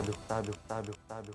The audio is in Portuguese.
sábio, sábio, sábio, sábio.